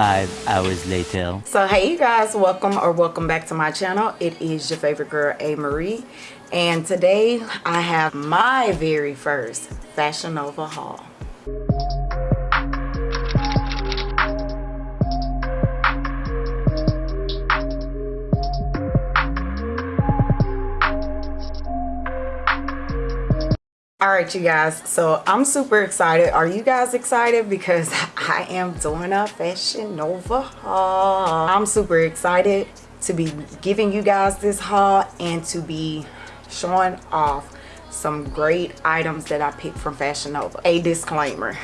Five hours later. So hey you guys, welcome or welcome back to my channel. It is your favorite girl, A. Marie. And today I have my very first Fashion Nova haul. All right you guys. So i'm super excited. Are you guys excited? Because i am doing a fashion nova haul. I'm super excited to be giving you guys this haul and to be showing off some great items that i picked from fashion nova. A disclaimer.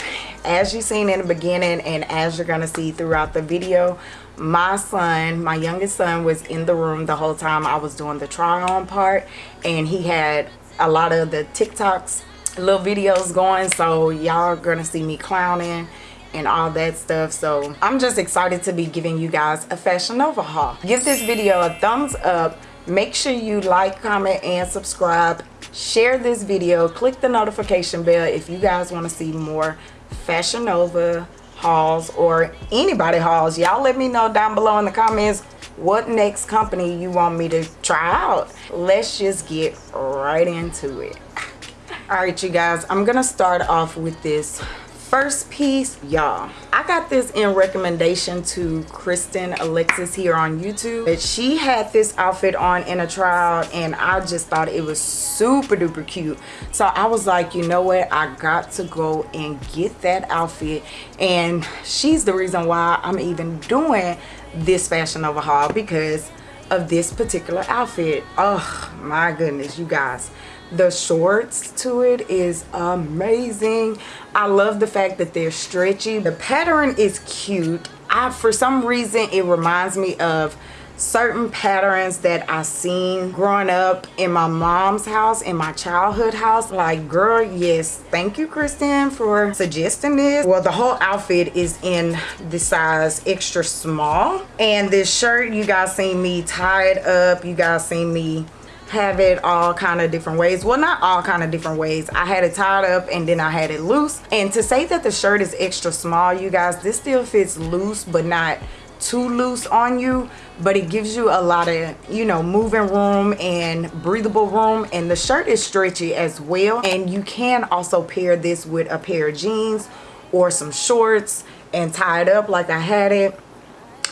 As you seen in the beginning and as you're gonna see throughout the video my son my youngest son was in the room the whole time i was doing the try on part and he had a lot of the TikToks little videos going so y'all are gonna see me clowning and all that stuff. So I'm just excited to be giving you guys a Fashion Nova haul. Give this video a thumbs up. Make sure you like comment and subscribe. Share this video. Click the notification bell if you guys want to see more Fashion Nova hauls or anybody hauls. Y'all let me know down below in the comments what next company you want me to try out? Let's just get right into it. All right you guys i'm gonna start off with this first piece y'all. I got this in recommendation to kristen alexis here on youtube she had this outfit on in a trial and i just thought it was super duper cute. So i was like you know what? I got to go and get that outfit and she's the reason why i'm even doing this fashion nova haul because of this particular outfit. Oh my goodness you guys. The shorts to it is amazing. I love the fact that they're stretchy. The pattern is cute. I for some reason it reminds me of certain patterns that I seen growing up in my mom's house in my childhood house. Like girl yes thank you Kristen for suggesting this. Well the whole outfit is in the size extra small. And this shirt you guys seen me tie it up. You guys seen me have it all kind of different ways. Well not all kind of different ways. I had it tied up and then i had it loose. And to say that the shirt is extra small you guys this still fits loose but not too loose on you but it gives you a lot of you know moving room and breathable room. And the shirt is stretchy as well. And you can also pair this with a pair of jeans or some shorts and tie it up like I had it.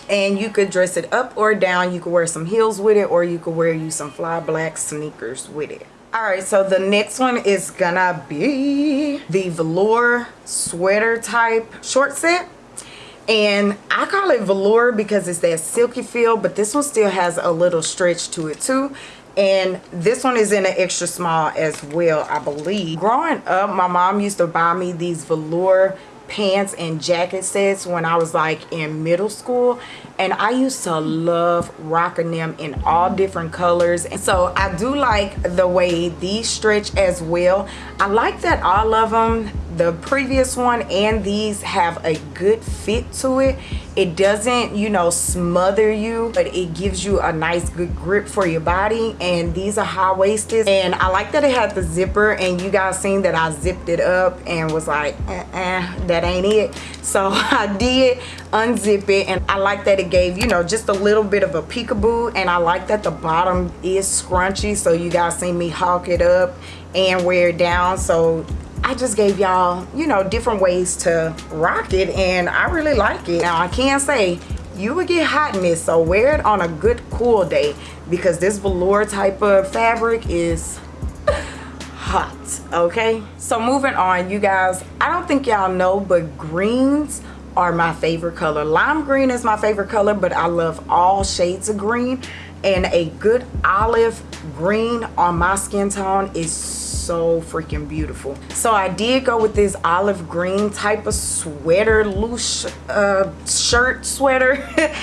And you could dress it up or down. You could wear some heels with it or you could wear you some fly black sneakers with it. All right so the next one is gonna be the velour sweater type short set and I call it velour because it's that silky feel but this one still has a little stretch to it too. And this one is in an extra small as well I believe. Growing up my mom used to buy me these velour pants and jacket sets when I was like in middle school. And I used to love rocking them in all different colors. And so I do like the way these stretch as well. I like that all of them the previous one and these have a good fit to it. It doesn't you know smother you but it gives you a nice good grip for your body. And these are high-waisted. And i like that it had the zipper and you guys seen that i zipped it up and was like uh -uh, that ain't it. So i did unzip it and i like that it gave you know just a little bit of a peekaboo. And i like that the bottom is scrunchy so you guys see me hawk it up and wear it down. So I just gave y'all, you know, different ways to rock it and I really like it. Now I can say you would get hot in so wear it on a good cool day because this velour type of fabric is hot okay? So moving on you guys i don't think y'all know but greens are my favorite color. Lime green is my favorite color but i love all shades of green and a good olive green on my skin tone is so freaking beautiful. So i did go with this olive green type of sweater loose uh, shirt sweater.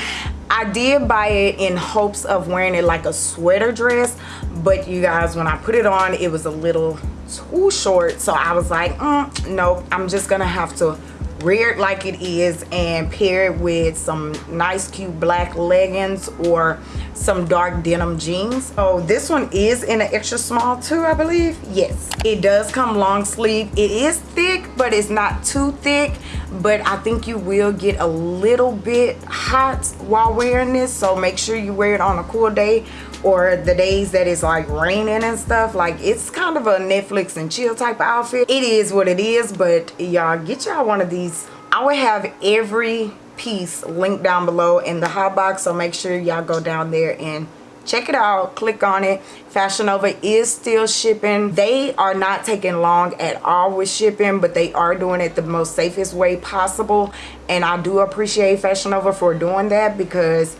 I did buy it in hopes of wearing it like a sweater dress but you guys when I put it on it was a little too short. So I was like mm, no I'm just gonna have to wear it like it is and pair it with some nice cute black leggings or some dark denim jeans. Oh this one is in an extra small too i believe. Yes it does come long sleeve. It is thick but it's not too thick. But i think you will get a little bit hot while wearing this. So make sure you wear it on a cool day or the days that it's like raining and stuff. Like it's kind of a netflix and chill type outfit. It is what it is but y'all get y'all one of these. I would have every piece linked down below in the hot box so make sure y'all go down there and check it out click on it. Fashion nova is still shipping. They are not taking long at all with shipping but they are doing it the most safest way possible. And i do appreciate fashion nova for doing that because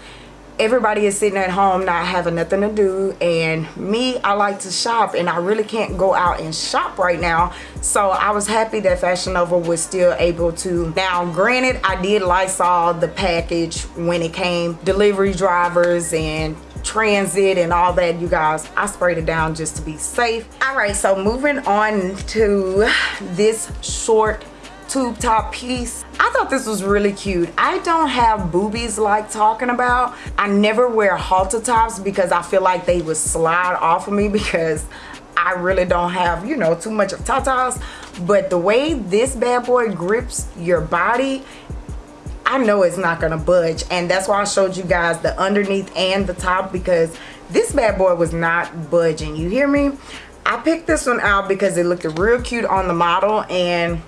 everybody is sitting at home not having nothing to do. And me I like to shop and I really can't go out and shop right now. So I was happy that Fashion Nova was still able to. Now granted I did Lysol the package when it came delivery drivers and transit and all that you guys. I sprayed it down just to be safe. All right so moving on to this short tube top piece i thought this was really cute i don't have boobies like talking about i never wear halter tops because i feel like they would slide off of me because I really don't have, you know, too much of tatas. But the way this bad boy grips your body, I know it's not to budge. And that's why I showed you guys the underneath and the top because this bad boy was not budging. You hear me? I picked this one out because it looked real cute on the model and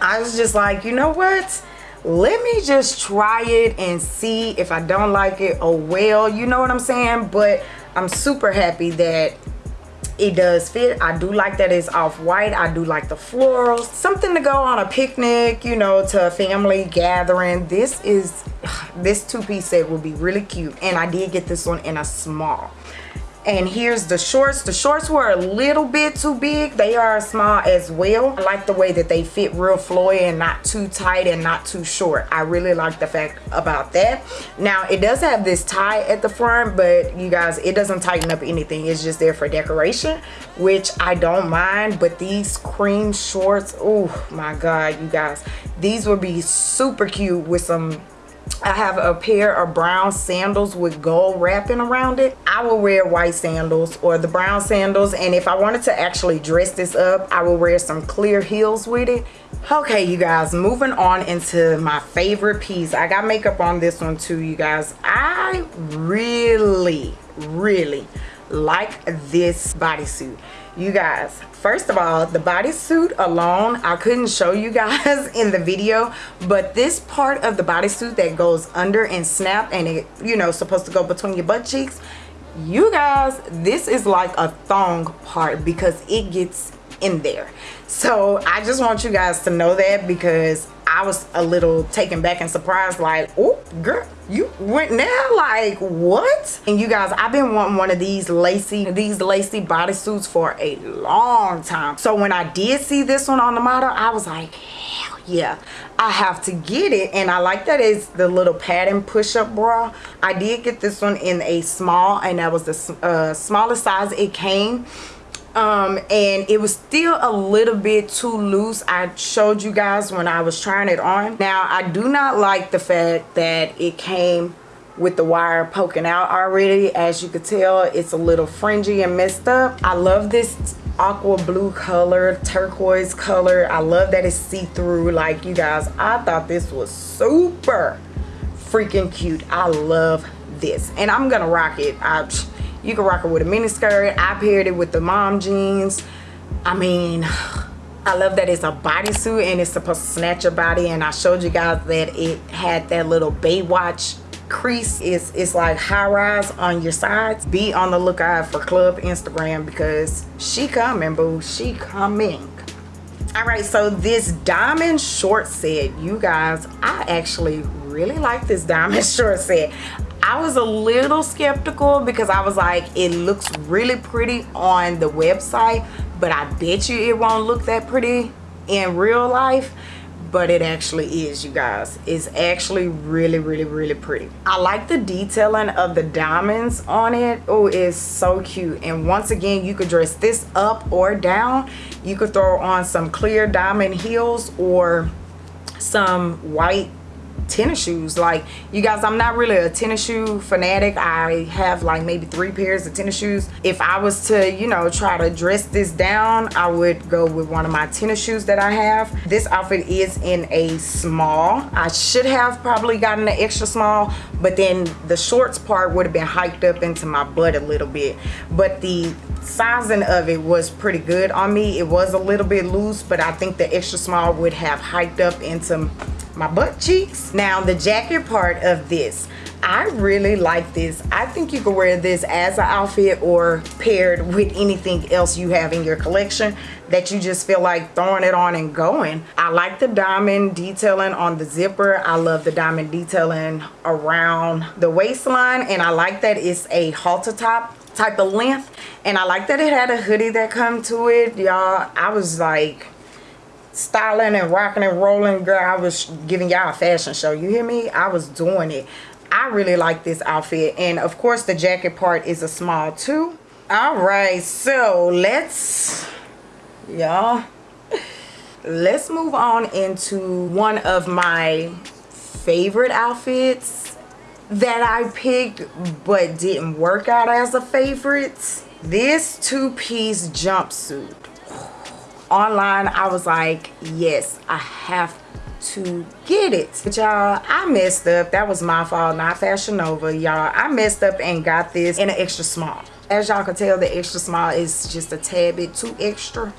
I was just like, you know what? Let me just try it and see if I don't like it. Oh well, you know what I'm saying? But I'm super happy that it does fit i do like that it's off white i do like the florals something to go on a picnic you know to a family gathering this is this two-piece set will be really cute and i did get this one in a small and here's the shorts. The shorts were a little bit too big. They are small as well. I like the way that they fit real flowy and not too tight and not too short. I really like the fact about that. Now it does have this tie at the front but you guys it doesn't tighten up anything. It's just there for decoration which i don't mind. But these cream shorts oh my god you guys. These would be super cute with some I have a pair of brown sandals with gold wrapping around it. I will wear white sandals or the brown sandals. And if I wanted to actually dress this up, I will wear some clear heels with it. Okay, you guys, moving on into my favorite piece. I got makeup on this one too, you guys. I really, really like this bodysuit you guys first of all the bodysuit alone i couldn't show you guys in the video but this part of the bodysuit that goes under and snap and it you know supposed to go between your butt cheeks you guys this is like a thong part because it gets in there so i just want you guys to know that because I was a little taken back and surprised like, oh, girl, you went now? Like, what? And you guys, I've been wanting one of these lacy, these lacy bodysuits for a long time. So when I did see this one on the model, I was like, hell yeah, I have to get it. And I like that it's the little padding push-up bra. I did get this one in a small and that was the uh, smallest size it came um and it was still a little bit too loose. I showed you guys when i was trying it on. Now i do not like the fact that it came with the wire poking out already. As you could tell it's a little fringy and messed up. I love this aqua blue color turquoise color. I love that it's see-through like you guys. I thought this was super freaking cute. I love this. And i'm gonna rock it. I you can rock it with a mini skirt. I paired it with the mom jeans. I mean i love that it's a bodysuit and it's supposed to snatch your body. And i showed you guys that it had that little baywatch crease. It's it's like high rise on your sides. Be on the lookout for club instagram because she coming boo. She coming. All right so this diamond short set you guys i actually really like this diamond short set I was a little skeptical because I was like, it looks really pretty on the website, but I bet you it won't look that pretty in real life. But it actually is you guys. It's actually really really really pretty. I like the detailing of the diamonds on it. Oh it's so cute. And once again you could dress this up or down. You could throw on some clear diamond heels or some white tennis shoes. Like you guys i'm not really a tennis shoe fanatic. I have like maybe three pairs of tennis shoes. If i was to you know try to dress this down i would go with one of my tennis shoes that i have. This outfit is in a small. I should have probably gotten an extra small but then the shorts part would have been hiked up into my butt a little bit. But the sizing of it was pretty good on me. It was a little bit loose but i think the extra small would have hiked up into my butt cheeks. Now the jacket part of this, I really like this. I think you could wear this as an outfit or paired with anything else you have in your collection that you just feel like throwing it on and going. I like the diamond detailing on the zipper. I love the diamond detailing around the waistline and I like that it's a halter top type of length and I like that it had a hoodie that come to it y'all I was like styling and rocking and rolling girl. I was giving y'all a fashion show. You hear me? I was doing it. I really like this outfit. And of course the jacket part is a small too. All right. So let's y'all let's move on into one of my favorite outfits that I picked but didn't work out as a favorite. This two-piece jumpsuit online i was like yes i have to get it. But y'all i messed up. That was my fault not fashion nova. Y'all i messed up and got this in an extra small. As y'all can tell the extra small is just a tad bit too extra.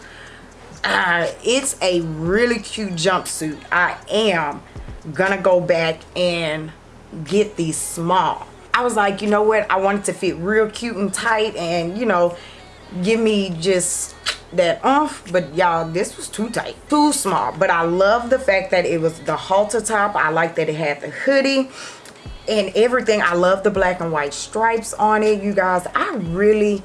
Uh, it's a really cute jumpsuit. I am gonna go back and get these small. I was like you know what? I wanted to fit real cute and tight and you know give me just that off but y'all this was too tight too small. But i love the fact that it was the halter top. I like that it had the hoodie and everything. I love the black and white stripes on it you guys. I really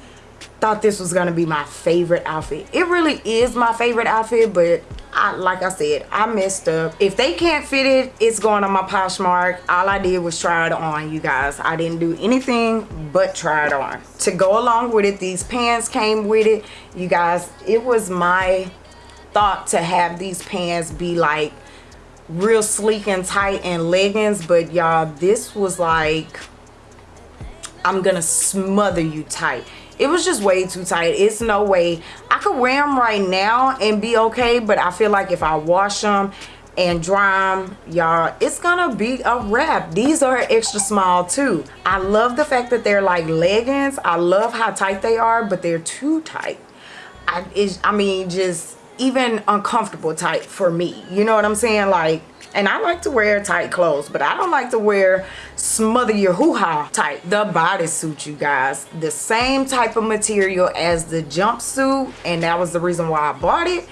thought this was gonna be my favorite outfit it really is my favorite outfit but I, like I said, I messed up. If they can't fit it, it's going on my Poshmark. All I did was try it on, you guys. I didn't do anything but try it on. To go along with it, these pants came with it. You guys, it was my thought to have these pants be like real sleek and tight and leggings. But y'all, this was like, I'm gonna smother you tight it was just way too tight. It's no way. I could wear them right now and be okay but i feel like if i wash them and dry them y'all it's gonna be a wrap. These are extra small too. I love the fact that they're like leggings. I love how tight they are but they're too tight. I i mean just even uncomfortable tight for me. You know what i'm saying? Like and I like to wear tight clothes, but I don't like to wear smother your hoo-ha type. The bodysuit, you guys. The same type of material as the jumpsuit, and that was the reason why I bought it.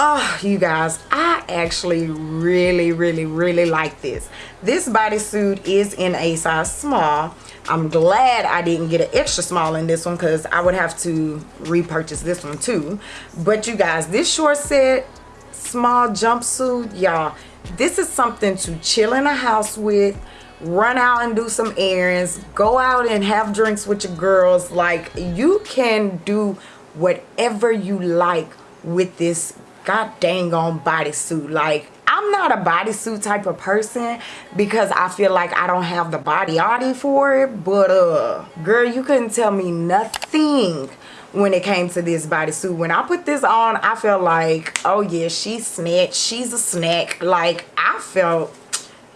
Oh, you guys, I actually really, really, really like this. This bodysuit is in a size small. I'm glad I didn't get an extra small in this one because I would have to repurchase this one too. But you guys, this short set, small jumpsuit, y'all, this is something to chill in a house with run out and do some errands go out and have drinks with your girls. Like you can do whatever you like with this god dang on bodysuit. Like I'm not a bodysuit type of person because I feel like I don't have the body body for it but uh girl you couldn't tell me nothing when it came to this bodysuit. When I put this on, I felt like, oh yeah, she's snatched. She's a snack. Like, I felt,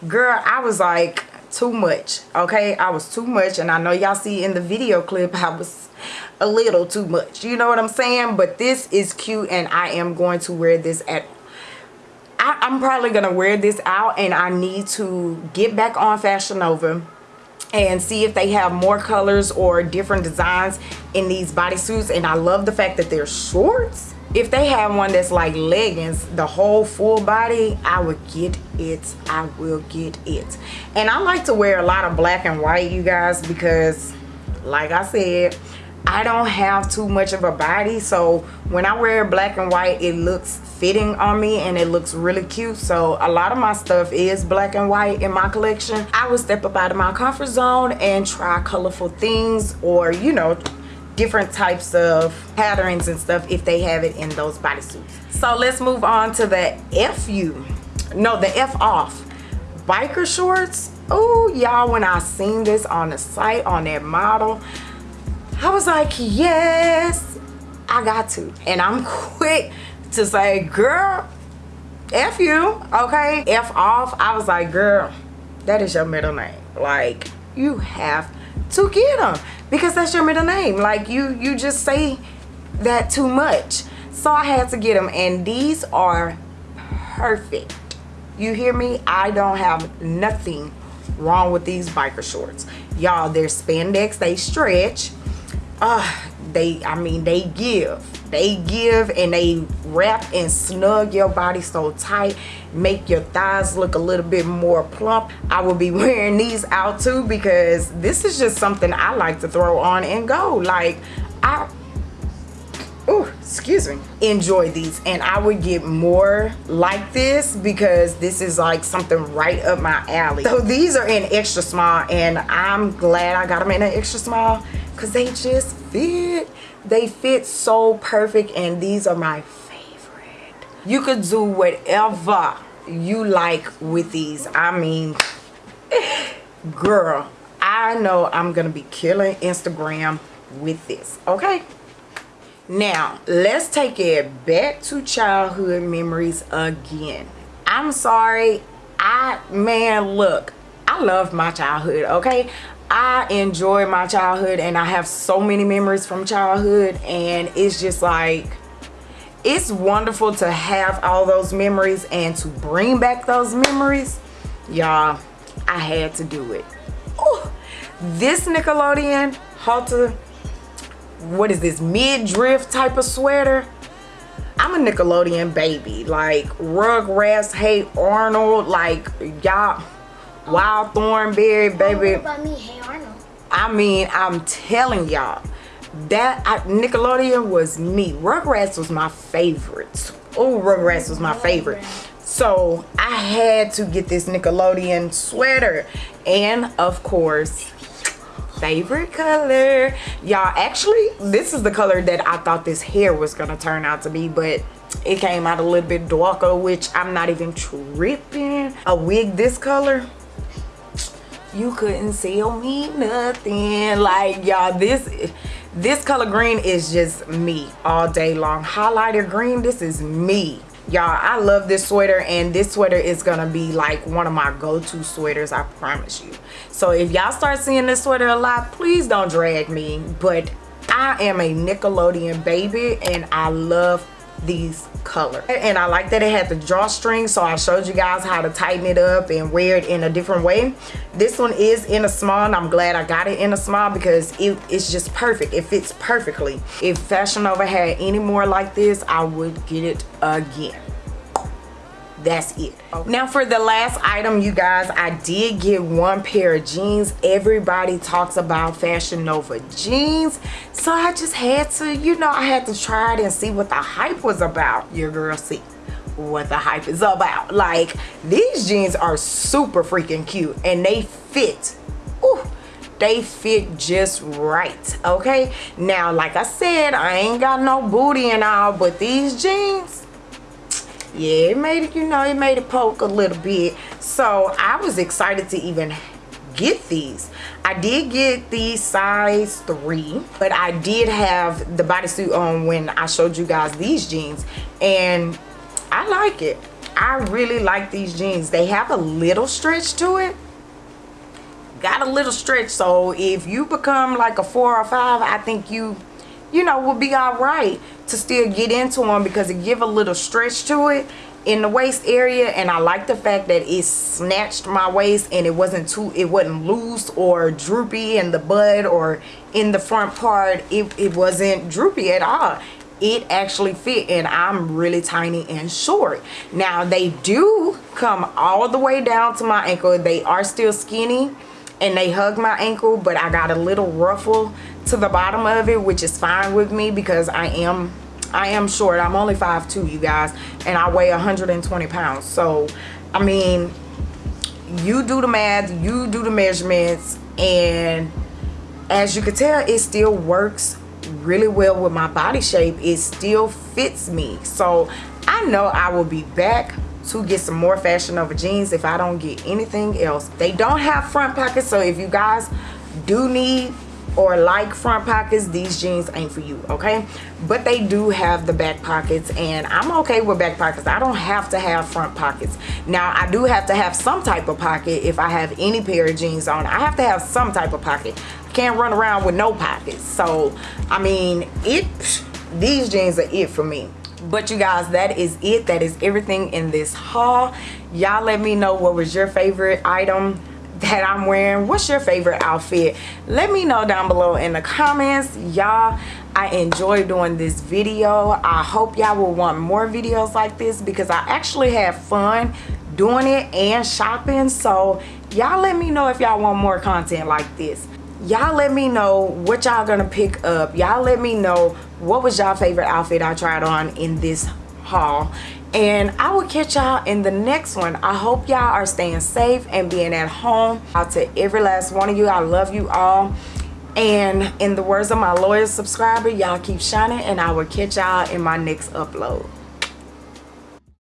girl, I was like, too much. Okay, I was too much. And I know y'all see in the video clip, I was a little too much. You know what I'm saying? But this is cute and I am going to wear this at I, I'm probably to wear this out and I need to get back on Fashion Nova and see if they have more colors or different designs in these bodysuits. And I love the fact that they're shorts. If they have one that's like leggings the whole full body I would get it. I will get it. And I like to wear a lot of black and white you guys because like I said I don't have too much of a body so when I wear black and white it looks fitting on me and it looks really cute. So a lot of my stuff is black and white in my collection. I will step up out of my comfort zone and try colorful things or you know different types of patterns and stuff if they have it in those bodysuits. So let's move on to the FU no the f off. Biker shorts. Oh y'all when i seen this on the site on that model i was like yes i got to. And i'm quick to say girl f you okay? F off. I was like girl that is your middle name. Like you have to get them because that's your middle name. Like you you just say that too much. So i had to get them and these are perfect. You hear me? I don't have nothing wrong with these biker shorts. Y'all they're spandex. They stretch uh they i mean they give. They give and they wrap and snug your body so tight make your thighs look a little bit more plump. I will be wearing these out too because this is just something i like to throw on and go. Like i oh excuse me enjoy these. And i would get more like this because this is like something right up my alley. So these are in extra small and i'm glad i got them in an extra small because they just fit they fit so perfect and these are my favorite you could do whatever you like with these i mean girl i know i'm gonna be killing instagram with this okay now, let's take it back to childhood memories again. I'm sorry. I, man, look, I love my childhood, okay? I enjoy my childhood and I have so many memories from childhood and it's just like, it's wonderful to have all those memories and to bring back those memories. Y'all, I had to do it. This Nickelodeon Halter what is this mid-drift type of sweater i'm a nickelodeon baby like rugrats hey arnold like y'all wild thornberry baby. about me hey arnold i mean i'm telling y'all that I, nickelodeon was me. Rugrats was my favorite. Oh rugrats was my favorite. So i had to get this nickelodeon sweater and of course favorite color. Y'all actually this is the color that i thought this hair was gonna turn out to be but it came out a little bit darker which i'm not even tripping. A wig this color you couldn't sell me nothing. Like y'all this this color green is just me all day long. Highlighter green this is me. Y'all i love this sweater and this sweater is gonna be like one of my go-to sweaters i promise you. So if y'all start seeing this sweater a lot please don't drag me but i am a nickelodeon baby and i love these color and i like that it had the drawstring so i showed you guys how to tighten it up and wear it in a different way. This one is in a small and i'm glad i got it in a small because it, it's just perfect. It fits perfectly. If fashion nova had any more like this i would get it again that's it. Okay. now for the last item you guys i did get one pair of jeans. Everybody talks about fashion nova jeans. So i just had to you know i had to try it and see what the hype was about. Your girl see what the hype is about. Like these jeans are super freaking cute and they fit Ooh, they fit just right okay? Now like i said i ain't got no booty and all but these jeans yeah it made it you know it made it poke a little bit. So i was excited to even get these. I did get the size three but i did have the bodysuit on when i showed you guys these jeans and i like it. I really like these jeans. They have a little stretch to it. Got a little stretch so if you become like a four or five i think you you know will be all right to still get into them because it give a little stretch to it in the waist area. And I like the fact that it snatched my waist and it wasn't too it wasn't loose or droopy in the bud or in the front part. It, it wasn't droopy at all. It actually fit and I'm really tiny and short. Now they do come all the way down to my ankle. They are still skinny and they hug my ankle but I got a little ruffle to the bottom of it which is fine with me because I am I am short. I'm only 5'2 you guys and I weigh 120 pounds. So I mean you do the math you do the measurements and as you can tell it still works really well with my body shape. It still fits me. So I know I will be back to get some more fashion nova jeans if I don't get anything else. They don't have front pockets, so if you guys do need or like front pockets these jeans ain't for you okay? But they do have the back pockets and i'm okay with back pockets. I don't have to have front pockets. Now i do have to have some type of pocket if i have any pair of jeans on. I have to have some type of pocket. I can't run around with no pockets. So i mean it these jeans are it for me. But you guys that is it. That is everything in this haul. Y'all let me know what was your favorite item that I'm wearing. What's your favorite outfit? Let me know down below in the comments. Y'all, I enjoy doing this video. I hope y'all will want more videos like this because I actually have fun doing it and shopping. So y'all let me know if y'all want more content like this. Y'all let me know what y'all gonna pick up. Y'all let me know what was y'all favorite outfit I tried on in this haul and I will catch y'all in the next one. I hope y'all are staying safe and being at home. Out to every last one of you, I love you all. And in the words of my loyal subscriber, y'all keep shining and I will catch y'all in my next upload.